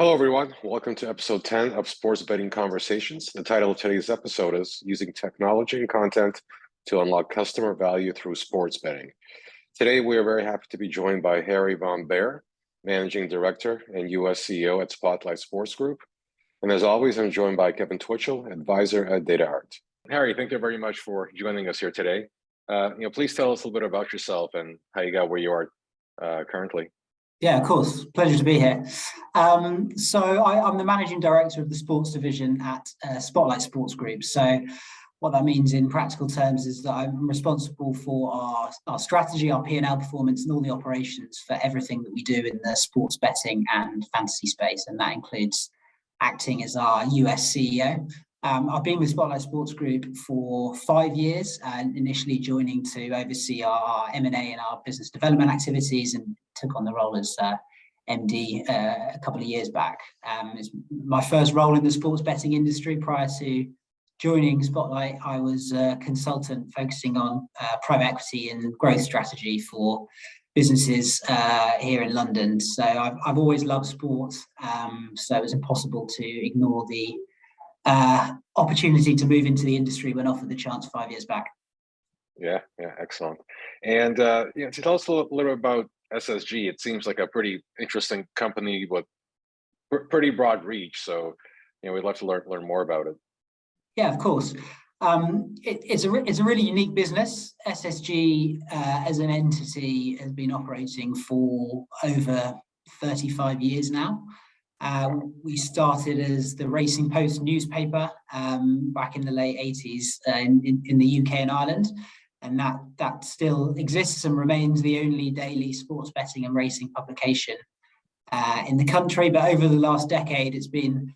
Hello, everyone. Welcome to episode 10 of Sports Betting Conversations. The title of today's episode is Using Technology and Content to Unlock Customer Value Through Sports Betting. Today, we are very happy to be joined by Harry Von Behr, Managing Director and US CEO at Spotlight Sports Group. And as always, I'm joined by Kevin Twitchell, Advisor at DataArt. Harry, thank you very much for joining us here today. Uh, you know, please tell us a little bit about yourself and how you got where you are uh, currently. Yeah, of course. Pleasure to be here. Um, so I, am the managing director of the sports division at uh, Spotlight Sports Group. So what that means in practical terms is that I'm responsible for our, our strategy, our P&L performance and all the operations for everything that we do in the sports betting and fantasy space. And that includes acting as our US CEO. Um, I've been with Spotlight Sports Group for five years, and initially joining to oversee our M&A and our business development activities and took on the role as uh, MD uh, a couple of years back. Um, it's my first role in the sports betting industry prior to joining Spotlight. I was a consultant focusing on uh, private equity and growth strategy for businesses uh, here in London. So I've, I've always loved sports. Um, so it was impossible to ignore the uh, opportunity to move into the industry when offered the chance five years back. Yeah, yeah, excellent. And you know, to tell us a little, little about SSG, it seems like a pretty interesting company with pr pretty broad reach. So, you know, we'd love to learn learn more about it. Yeah, of course. Um, it, it's a it's a really unique business. SSG uh, as an entity has been operating for over 35 years now. Uh, we started as the Racing Post newspaper um, back in the late 80s uh, in, in, in, the UK and Ireland and that that still exists and remains the only daily sports betting and racing publication uh, in the country. But over the last decade, it's been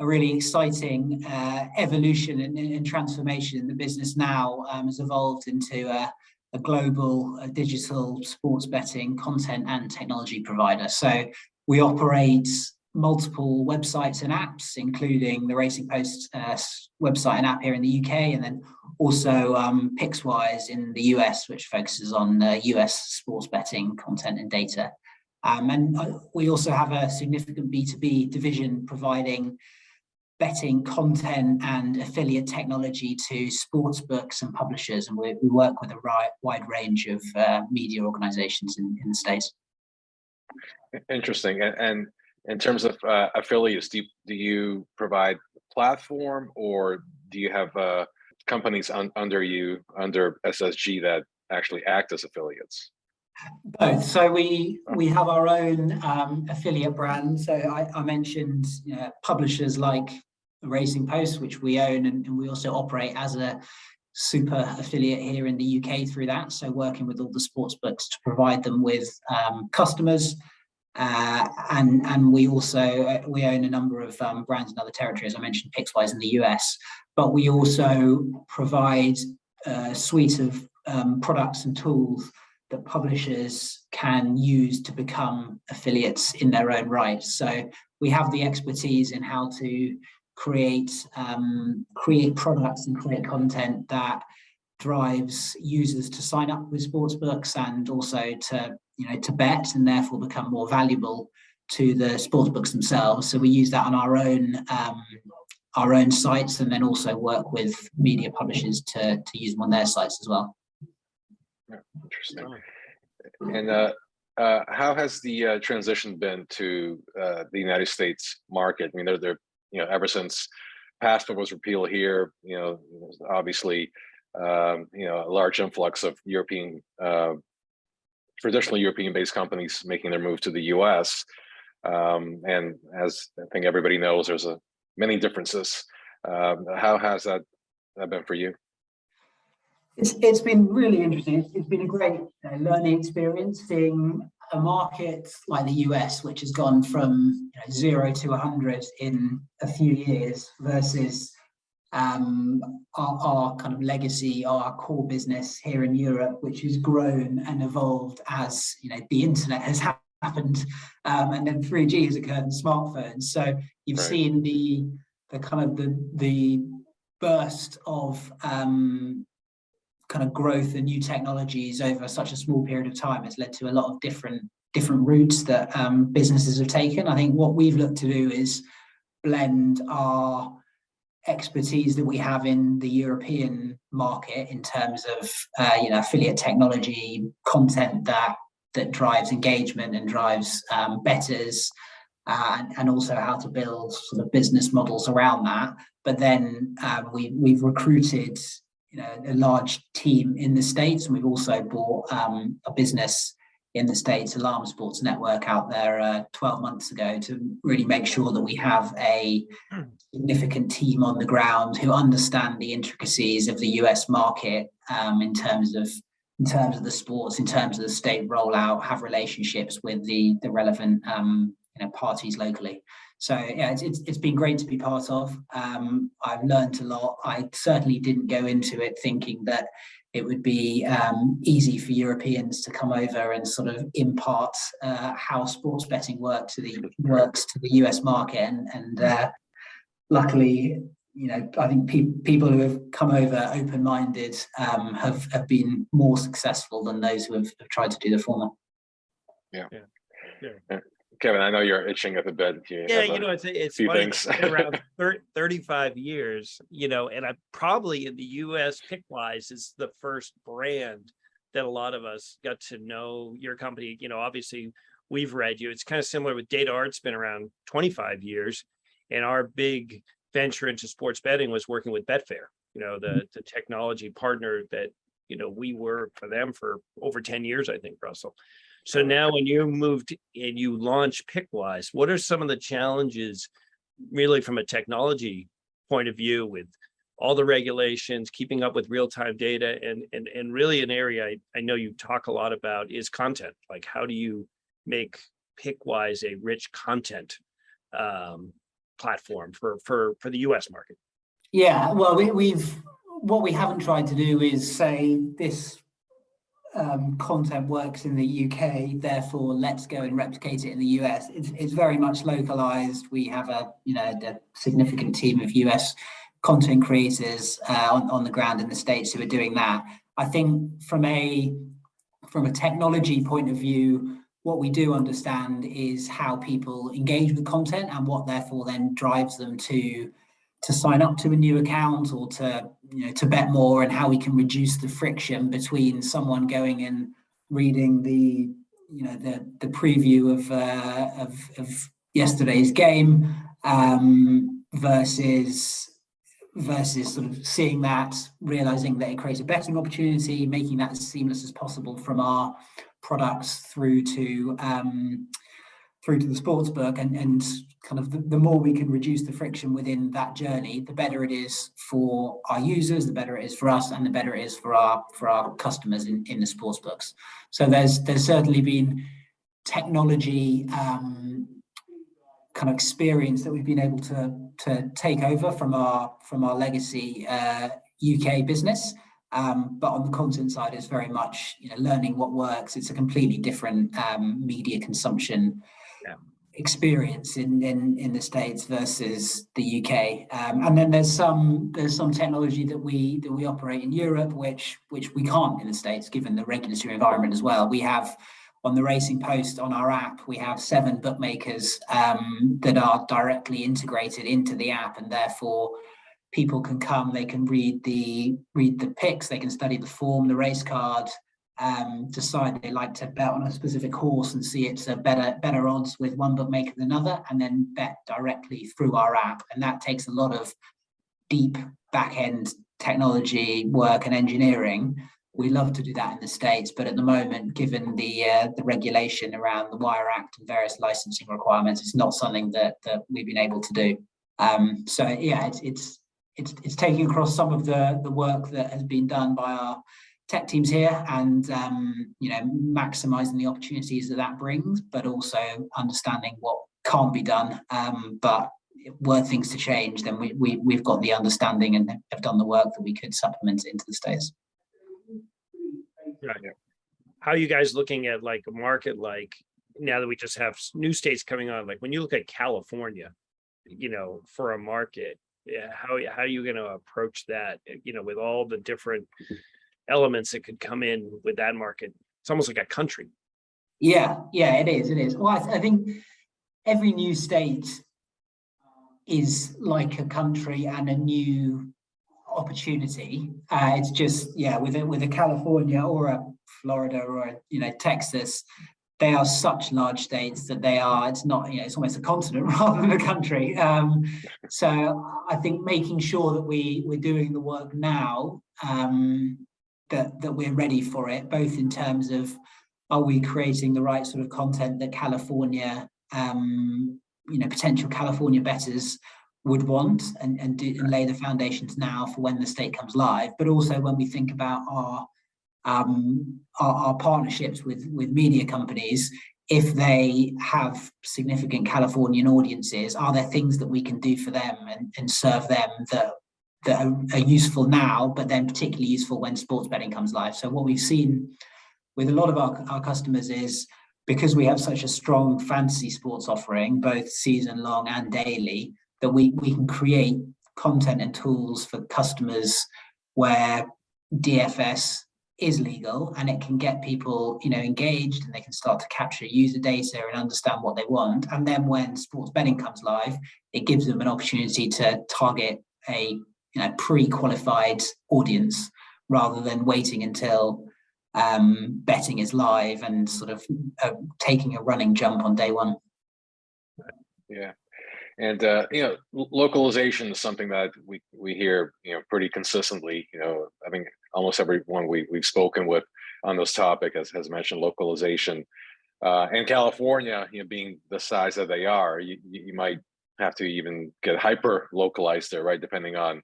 a really exciting uh, evolution and, and, transformation. The business now um, has evolved into a, a global a digital sports betting content and technology provider. So we operate multiple websites and apps, including the Racing Post uh, website and app here in the UK, and then also um, Pickswise in the US, which focuses on uh, US sports betting content and data. Um, and uh, we also have a significant B2B division providing betting content and affiliate technology to sports books and publishers. And we, we work with a wide range of uh, media organizations in, in the States. Interesting. And, and in terms of uh, affiliates, do you, do you provide platform or do you have uh, companies un under you, under SSG that actually act as affiliates? Both. So we we have our own um, affiliate brand. So I, I mentioned you know, publishers like Racing Post, which we own, and, and, we also operate as a super affiliate here in the UK through that. So working with all the sports books to provide them with um, customers uh, and and we also uh, we own a number of um, brands in other territories. As I mentioned Pickswise in the US, but we also provide a suite of um, products and tools that publishers can use to become affiliates in their own right. So we have the expertise in how to create um, create products and create content that drives users to sign up with sportsbooks and also to you know to bet and therefore become more valuable to the sportsbooks themselves. So we use that on our own um, our own sites and then also work with media publishers to to use them on their sites as well. interesting. And uh, uh, how has the uh, transition been to uh, the United States market? I mean, they're, they're you know ever since PASPA was repealed here, you know, obviously um, you know, a large influx of European, uh, traditionally European-based companies making their move to the U.S. Um, and as I think everybody knows, there's a many differences. Um, how has that, that been for you? It's, it's been really interesting. It's, been a great uh, learning experience seeing a market like the US, which has gone from you know, zero to 100 in a few years versus um, our, our, kind of legacy, our core business here in Europe, which has grown and evolved as you know the internet has happened, um, and then 3G has occurred in smartphones. So you've right. seen the the kind of the the burst of um, kind of growth and new technologies over such a small period of time has led to a lot of different different routes that um, businesses have taken. I think what we've looked to do is blend our expertise that we have in the European market in terms of uh, you know affiliate technology, content that that drives engagement and drives um, bettors, uh, and, and also how to build sort of business models around that. But then um, we we've recruited you know a large team in the states, and we've also bought um, a business in the States, Alarm Sports Network out there uh, 12 months ago to really make sure that we have a significant team on the ground who understand the intricacies of the US market um, in terms of in terms of the sports, in terms of the state rollout, have relationships with the the relevant um, you know parties locally. So yeah, it's, it's, it's been great to be part of. Um, I've learned a lot. I certainly didn't go into it thinking that it would be um, easy for Europeans to come over and sort of impart uh, how sports betting work to the works to the US market, and, and uh, luckily, you know, I think pe people who have come over open-minded um, have have been more successful than those who have, have tried to do the former. Kevin, I know you're itching at the bed. You Yeah, you know, it's, it's few funny, things. Around thir- thirty-five years, you know, and I probably in the US Pickswise is the first brand that a lot of us got to know your company, you know, obviously we've read you. It's kind of similar with DataArt's been around twenty-five years. And our big venture into sports betting was working with Betfair, you know, the, mm-hmm. the technology partner that, you know, we were for them for over ten years, I think, Russell. So now when you moved and you launched Pickswise, what are some of the challenges really from a technology point of view with all the regulations, keeping up with real-time data and, and, and really an area I, I know you talk a lot about is content. Like how do you make Pickswise a rich content um, platform for, for, for the US market? Yeah, well, we, we've what we haven't tried to do is say this um, content works in the UK, therefore let's go and replicate it in the US. It's, it's very much localized. We have a you know a significant team of US content creators uh, on, on the ground in the states who are doing that. I think from a from a technology point of view, what we do understand is how people engage with content and what therefore then drives them to to sign up to a new account or to you know to bet more and how we can reduce the friction between someone going and reading the you know the the preview of uh, of, of yesterday's game um, versus versus sort of seeing that realizing that it creates a betting opportunity making that as seamless as possible from our products through to um, through to the sports book and and kind of the, the more we can reduce the friction within that journey the better it is for our users the better it is for us and the better it is for our for our customers in in the sports books so there's there's certainly been technology um kind of experience that we've been able to to take over from our from our legacy uh uk business um, but on the content side, it's very much you know learning what works. It's a completely different um, media consumption. Experience in, in in the states versus the UK. Um, and then there's some there's some technology that we that we operate in Europe, which which we can't in the states, given the regulatory environment as well. We have on the Racing Post on our app, we have seven bookmakers um, that are directly integrated into the app, and therefore people can come, they can read the read the picks, they can study the form, the race card, um, decide they like to bet on a specific horse and see it's a better better odds with one bookmaker than another, and then bet directly through our app. And that takes a lot of deep back end technology work and engineering. We love to do that in the states, but at the moment, given the uh, the regulation around the Wire Act and various licensing requirements, it's not something that that we've been able to do. Um, so yeah, it's it's it's it's taking across some of the the work that has been done by our tech teams here and um, you know maximizing the opportunities that that brings but also understanding what can't be done um, but were things to change then we, we we've got the understanding and have done the work that we could supplement into the states How are you guys looking at like a market like now that we just have new states coming on, like when you look at California, you know, for a market, yeah, how, how are you gonna approach that, you know, with all the different elements that could come in with that market? It's almost like a country. Yeah, yeah, it is, it is. Well, I, I think every new state is like a country and a new opportunity. Uh, it's just, yeah, with a, with a California or a Florida or a, you know, Texas, they are such large states that they are, it's not, you know, it's almost a continent rather than a country. Um, so I think making sure that we, we're doing the work now, um, that, that we're ready for it, both in terms of are we creating the right sort of content that California, um, you know, potential California bettors would want and, and, do, and lay the foundations now for when the state comes live, but also when we think about our um, our, our partnerships with with media companies, if they have significant Californian audiences, are there things that we can do for them and, and serve them that that are, are useful now, but then particularly useful when sports betting comes live? So what we've seen with a lot of our, our customers is because we have such a strong fantasy sports offering, both season long and daily, that we, we can create content and tools for customers where DFS is legal and it can get people you know engaged and they can start to capture user data and understand what they want and then when sports betting comes live it gives them an opportunity to target a you know pre-qualified audience rather than waiting until um, betting is live and sort of uh, taking a running jump on day one. Yeah. And, uh, you know, localization is something that we, we hear, you know, pretty consistently, you know, I think almost everyone we, we've spoken with on this topic has, has mentioned localization. Uh, and California, you know, being the size that they are, you, you you might have to even get hyper localized there, right? Depending on,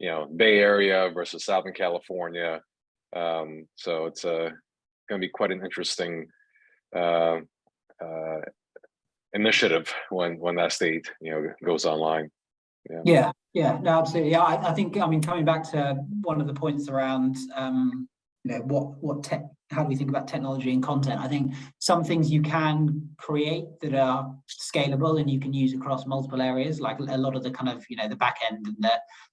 you know, Bay Area versus Southern California. Um, so it's uh, going to be quite an interesting uh, uh, initiative when when that state you know goes online. Yeah, yeah, no, absolutely. Yeah, I, I think, I mean, coming back to one of the points around, um, you know, what, what tech, how do we think about technology and content? I think some things you can create that are scalable and you can use across multiple areas, like a lot of the kind of, you know, the back end and the,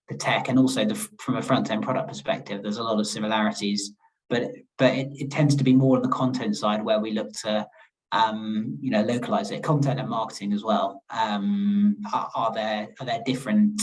the tech and also the, from a front end product perspective, there's a lot of similarities, but, but it, it tends to be more on the content side where we look to um, you know, localize it, content and marketing as well. Um, are, are there are there different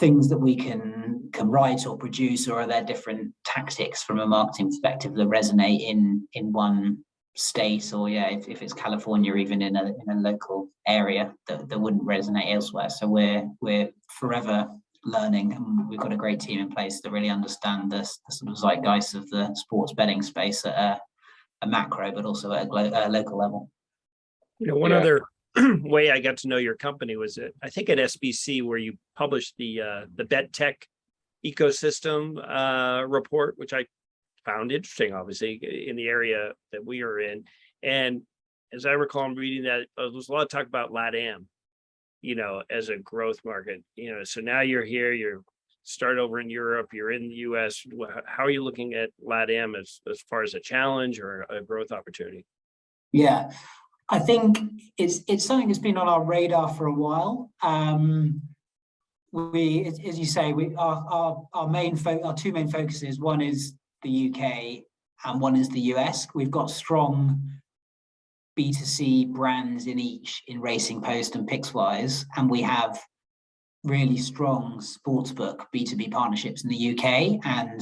things that we can can write or produce, or are there different tactics from a marketing perspective that resonate in in one state, or yeah, if, if it's California, even in a in a local area that, that wouldn't resonate elsewhere. So we're we're forever learning and we've got a great team in place that really understand the, the sort of zeitgeist of the sports betting space at a, a macro, but also at a, glo- a local level. You know, one Yeah. other way I got to know your company was at, I think at SBC where you published the uh, the Bet Tech ecosystem uh, report, which I found interesting, obviously, in the area that we are in. And as I recall, I'm reading that uh, there was a lot of talk about LATAM, you know, as a growth market. You know, so now you're here, you're start over in Europe, you're in the US. How are you looking at LATAM as as far as a challenge or a growth opportunity? Yeah, I think it's it's something that's been on our radar for a while. Um, we, as, you say, we our our, our main our two main focuses. One is the UK and one is the US. We've got strong B2C brands in each in Racing Post and Pickswise, and we have really strong sportsbook B2B partnerships in the UK and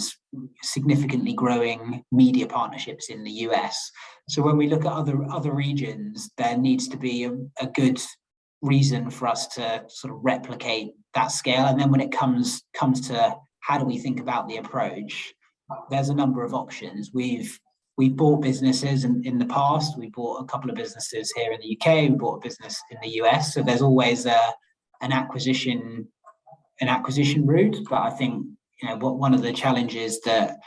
significantly growing media partnerships in the US. So when we look at other other regions, there needs to be a, a good reason for us to sort of replicate that scale. And then when it comes comes to how do we think about the approach, there's a number of options. We've we bought businesses in, in the past. We bought a couple of businesses here in the UK. We bought a business in the US. So there's always a an acquisition an acquisition route. But I think you know what one of the challenges that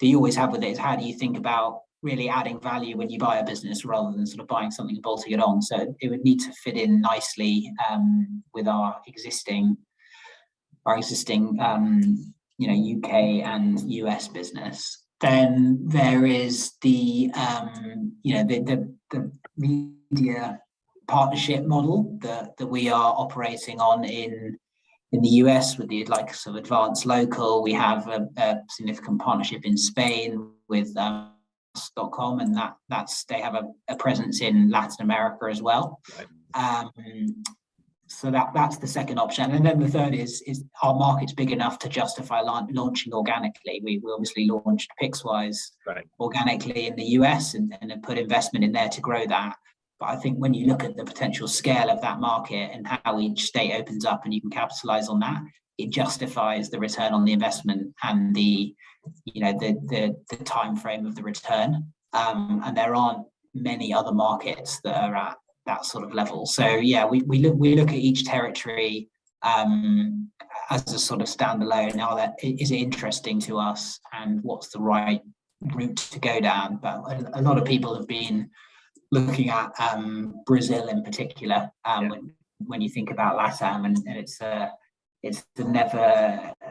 that you always have with it is how do you think about really adding value when you buy a business rather than sort of buying something and bolting it on. So it would need to fit in nicely um, with our existing our existing um, you know UK and US business. Then there is the um, you know the the, the media partnership model that that we are operating on in in the US with the likes of Advance Local. We have a, a significant partnership in Spain with um, vegas.com and that that's they have a, a presence in Latin America as well. Right. Um, so that that's the second option. And then the third is is our market's big enough to justify laun- launching organically. We, we obviously launched Pickswise Right. organically in the US and, and put investment in there to grow that. But I think when you look at the potential scale of that market and how each state opens up and you can capitalize on that, it justifies the return on the investment and the, you know, the the the time frame of the return. Um, and there aren't many other markets that are at that sort of level. So yeah, we we look we look at each territory um, as a sort of standalone. Now that is it interesting to us, and what's the right route to go down? But a, a lot of people have been looking at um, Brazil in particular um, Yeah. when when you think about LATAM, and, and it's a it's the never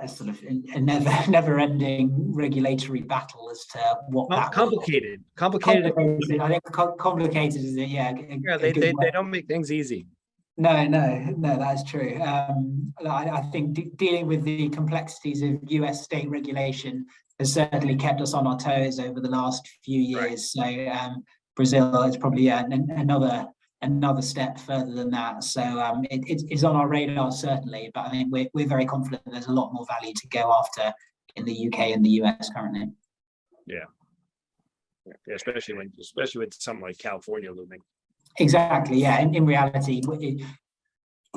a sort of a never never ending regulatory battle as to what will- Complicated, complicated. Complicated, I think co- complicated is it, yeah. a- Yeah, they, they, they don't make things easy. No, no, no, that's true. Um, I, I think de- dealing with the complexities of US state regulation has certainly kept us on our toes over the last few Right. years. So um, Brazil is probably uh, an- another another step further than that. So um, it, it's- it's on our radar certainly, but I think we're we're very confident there's a lot more value to go after in the UK and the US currently. Yeah, yeah especially when, especially with something like California looming. Exactly, yeah. In, in reality,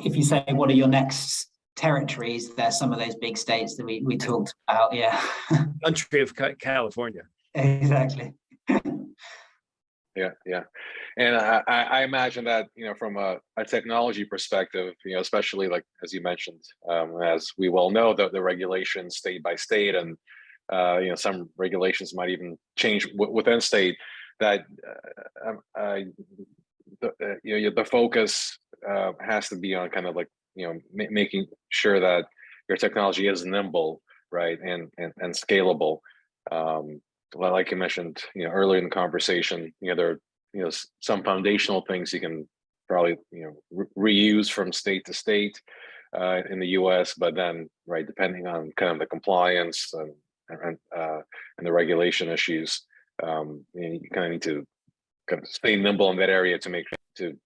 if you say, what are your next territories, there's some of those big states that we, we talked about, yeah. Country of California. Exactly. Yeah, yeah. And I, I imagine that, you know, from a, a technology perspective, you know, especially like, as you mentioned, um, as we well know, the, the regulations state by state and, uh, you know, some regulations might even change within state that, uh, um, uh, the, you know, the focus, uh, has to be on kind of like, you know, ma- making sure that your technology is nimble, right, and, and, and scalable. Um, well, like you mentioned, you know, earlier in the conversation, you know, there are, you know, some foundational things you can probably, you know, re- reuse from state to state uh, in the US, but then, right, depending on kind of the compliance and, and, uh, and the regulation issues, um, you, know, you kind of need to kind of stay nimble in that area to make, to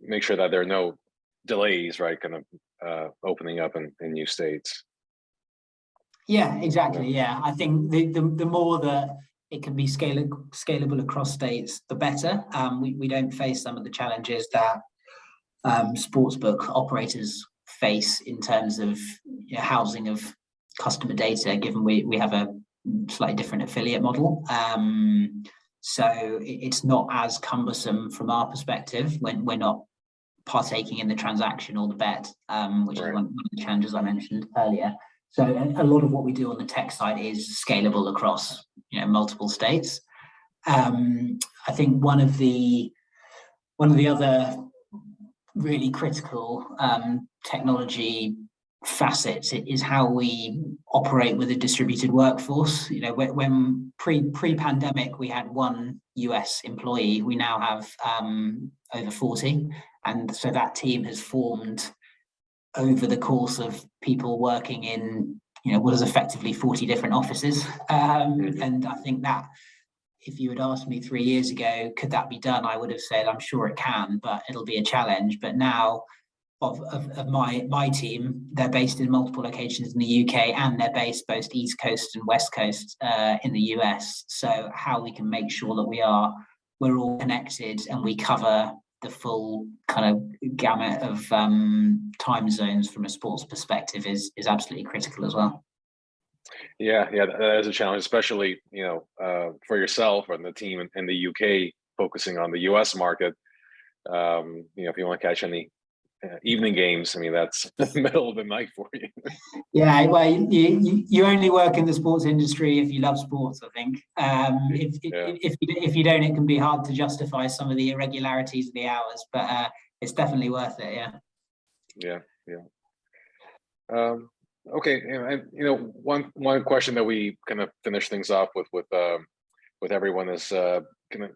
make sure that there are no delays, right, kind of uh, opening up in, in new states. Yeah, exactly. Yeah, I think the, the, the more that it can be scalable, scalable across states, the better. Um, we, we don't face some of the challenges that um, sportsbook operators face in terms of you know, housing of customer data, given we, we have a slightly different affiliate model. Um, so it- it's not as cumbersome from our perspective when we're not partaking in the transaction or the bet, um, which is Right. one one of the challenges I mentioned earlier. So a, a lot of what we do on the tech side is scalable across, you know, multiple states. Um, I think one of the one of the other really critical um, technology facets is how we operate with a distributed workforce. You know, when, pre pre pandemic we had one US employee, we now have um, over forty, and so that team has formed over the course of people working in you know what is effectively 40 different offices. Um, and i think that if you had asked me three years ago could that be done i would have said i'm sure it can but it'll be a challenge. But now of, of, of my my team they're based in multiple locations in the uk and they're based both east coast and west coast uh, in the us so how we can make sure that we are we're all connected and we cover the full kind of gamut of um, time zones from a sports perspective is is absolutely critical as well. Yeah, yeah, that is a challenge, especially, you know, uh, for yourself and the team in, in the UK focusing on the US market. Um, you know, if you want to catch any uh, evening games, I mean, that's the middle of the night for you. Yeah, well, you, you you only work in the sports industry if you love sports. I think um, if, if Yeah. if you if you don't, it can be hard to justify some of the irregularities of the hours. But uh, it's definitely worth it. Yeah. Yeah, yeah. Um, okay, and, and, you know, one one question that we kind of finish things off with with um with everyone is uh kind of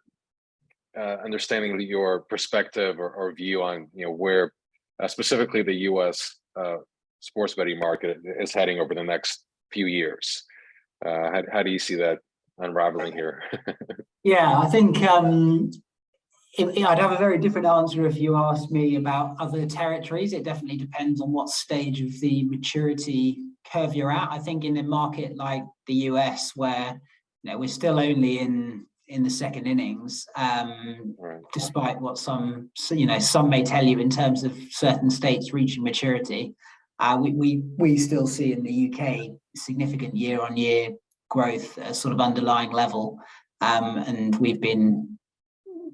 uh understanding your perspective or, or view on, you know, where uh, specifically the US uh sports betting market is heading over the next few years. Uh how, how do you see that unraveling here. Yeah, I think um, it- I'd have a very different answer if you asked me about other territories. It definitely depends on what stage of the maturity curve you're at. I think in a market like the US where you know we're still only in in the second innings, um, Right. despite what some you know some may tell you in terms of certain states reaching maturity. Uh, we, we we still see in the UK significant year on year growth at a sort of underlying level. Um, and we've been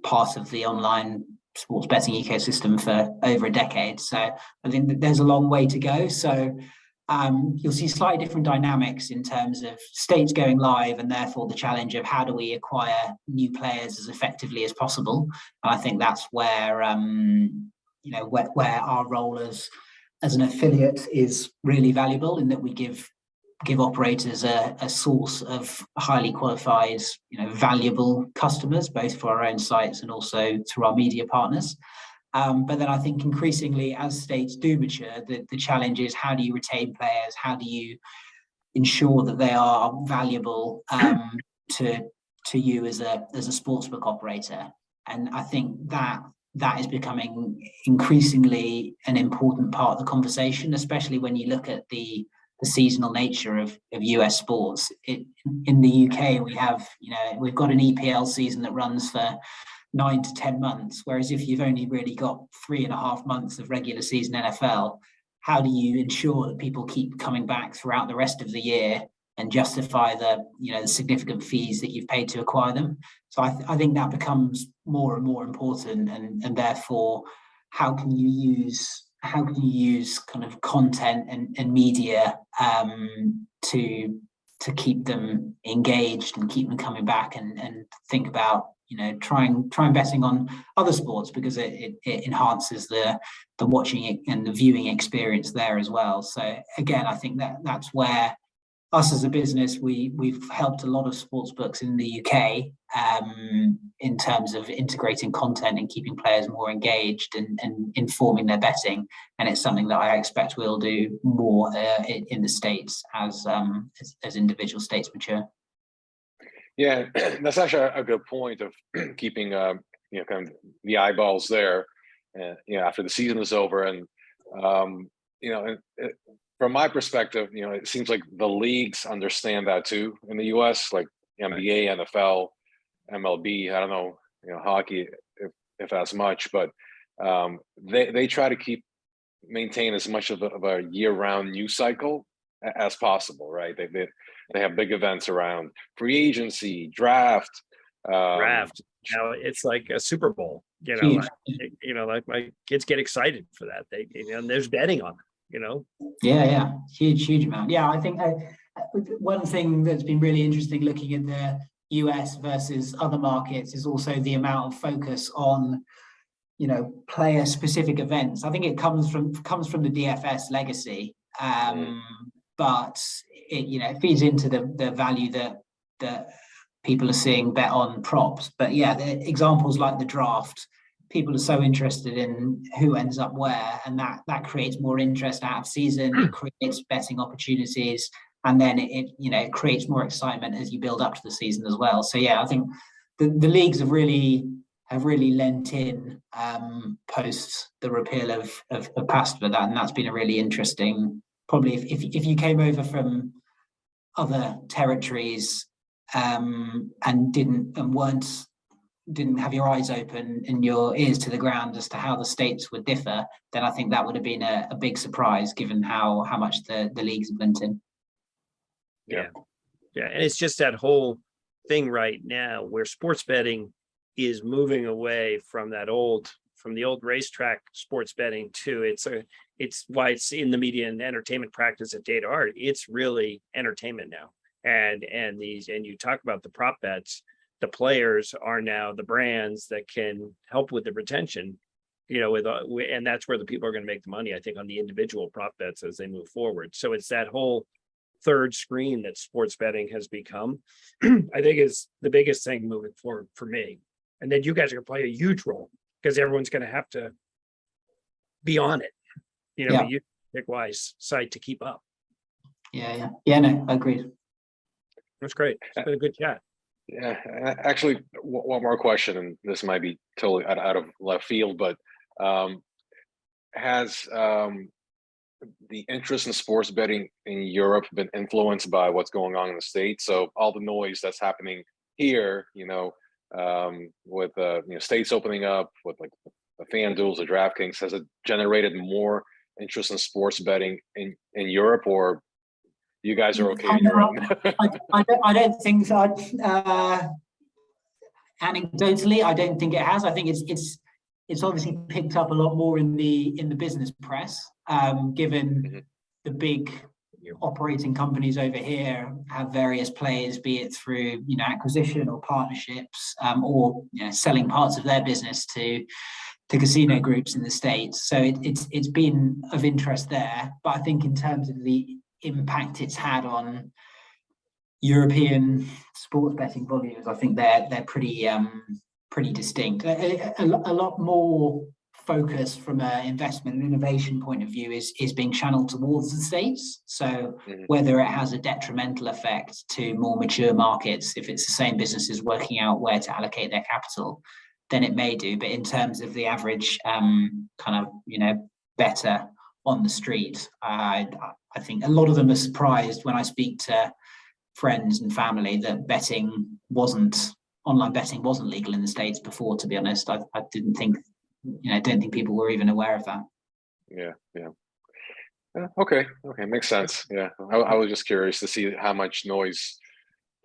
part of the online sports betting ecosystem for over a decade. So I think that there's a long way to go. So um, you'll see slightly different dynamics in terms of states going live and therefore the challenge of how do we acquire new players as effectively as possible. And I think that's where, um, you know, where, where our role as, as an affiliate is really valuable in that we give give operators a, a source of highly qualified, you know, valuable customers, both for our own sites and also through our media partners. Um, but then I think increasingly as states do mature, the, the challenge is how do you retain players? How do you ensure that they are valuable um, to to you as a as a sportsbook operator? And I think that that is becoming increasingly an important part of the conversation, especially when you look at the the seasonal nature of, of US sports. It, in the UK, we have, you know, we've got an EPL season that runs for nine to 10 months. Whereas if you've only really got three and a half months of regular season NFL, how do you ensure that people keep coming back throughout the rest of the year and justify the, you know, the significant fees that you've paid to acquire them? So I, th I think that becomes more and more important and, and therefore, how can you use how can you use kind of content and, and media um, to to keep them engaged and keep them coming back and, and think about you know trying trying betting on other sports because it, it, it enhances the the watching and the viewing experience there as well so again i think that that's where us as a business we we've helped a lot of sports books in the uk um, in terms of integrating content and keeping players more engaged and, and informing their betting and it's something that I expect we'll do more uh, in, in the states as, um, as as individual states mature. Yeah, that's actually a good point of keeping, uh, you know, kind of the eyeballs there. And, you know, after the season is over and, um, you know, and, uh, from my perspective, you know, it seems like the leagues understand that too in the US, like NBA, NFL, MLB, I don't know, you know, hockey, if, if as much, but um, they, they try to keep, maintain as much of a, of a year-round news cycle as possible, right? They, they, they have big events around free agency, draft. um, Draft, you know, it's like a Super Bowl, you know, like, you know, like my kids get excited for that. They, you know, and there's betting on it, you know? Yeah, yeah, huge, huge amount. Yeah, I think uh, one thing that's been really interesting looking at the US versus other markets is also the amount of focus on, you know, player specific events. I think it comes from comes from the DFS legacy, um, but it you know it feeds into the the value that that people are seeing bet on props. But yeah, the examples like the draft, people are so interested in who ends up where, and that that creates more interest out of season. It creates betting opportunities, and then it, it you know it creates more excitement as you build up to the season as well. So yeah, I think the the leagues have really have really lent in um, post the repeal of of, of PASPA that, and that's been a really interesting. Probably if if, if you came over from other territories um, and didn't and weren't didn't have your eyes open and your ears to the ground as to how the states would differ, then I think that would have been a, a big surprise given how how much the the leagues have lent in. Yeah. Yeah, and it's just that whole thing right now where sports betting is moving away from that old, from the old racetrack sports betting to it's a, it's why it's in the media and entertainment practice at DataArt. It's really entertainment now. And, and these, and you talk about the prop bets, the players are now the brands that can help with the retention. You know, with, uh, and that's where the people are gonna make the money, I think, on the individual prop bets as they move forward. So it's that whole third screen that sports betting has become, I think is the biggest thing moving forward for me. And then you guys are gonna play a huge role because everyone's gonna have to be on it. You know, Yeah. you pick wise site to keep up. Yeah, yeah, yeah. No, agreed. That's great. It's been a good chat. Yeah, actually, one, one more question, and this might be totally out, out of left field, but um, has um, the interest in sports betting in Europe been influenced by what's going on in the states? So all the noise that's happening here, you know, um, with uh, you know states opening up, with like the FanDuel's, the DraftKings, has it generated more interest in sports betting in in Europe, or you guys are okay your own? I, I don't, I don't think so. Uh, anecdotally, I don't think it has. I think it's it's it's obviously picked up a lot more in the in the business press, um, given Mhm. the big operating companies over here have various players, be it through you know acquisition or partnerships, um, or you know selling parts of their business to to casino groups in the states. So it, it's it's been of interest there. But I think in terms of the impact it's had on European sports betting volumes, I think they're they're pretty um pretty distinct. A, a, a lot more focus from an investment and innovation point of view is is being channeled towards the states. So Mhm. whether it has a detrimental effect to more mature markets, if it's the same businesses working out where to allocate their capital, then it may do. But in terms of the average um kind of you know better on the street, I I think a lot of them are surprised when I speak to friends and family that betting wasn't online betting wasn't legal in the states before to be honest i, I didn't think you know I don't think people were even aware of that Yeah, yeah. Yeah, okay, okay, makes sense. Yeah, I, I was just curious to see how much noise.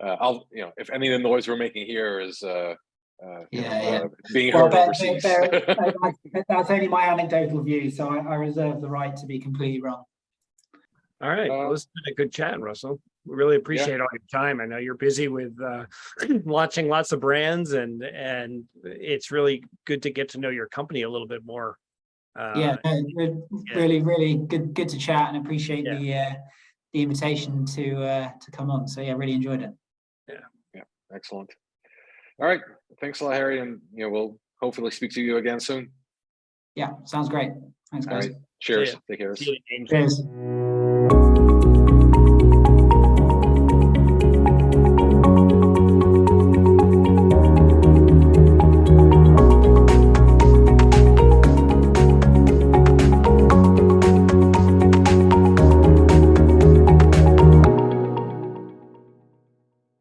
Uh, I'll, you know, if any of the noise we're making here is, uh, uh, you know, Yeah, yeah. uh, being well heard there- overseas. there- there- I- that's only my anecdotal view so I, I reserve the right to be completely wrong All right, Uh, well, it's been a good chat, Russell. We really appreciate all your time. I know you're busy with uh launching lots of brands and and it's really good to get to know your company a little bit more. yeah, Uh, no, re- really really good good to chat and appreciate Yeah. the uh the invitation to uh to come on so yeah really enjoyed it Yeah, yeah, Excellent. All right, thanks a lot, Harry, and, you know, we'll hopefully speak to you again soon. yeah sounds great thanks guys right, cheers, take care. see you, James. cheers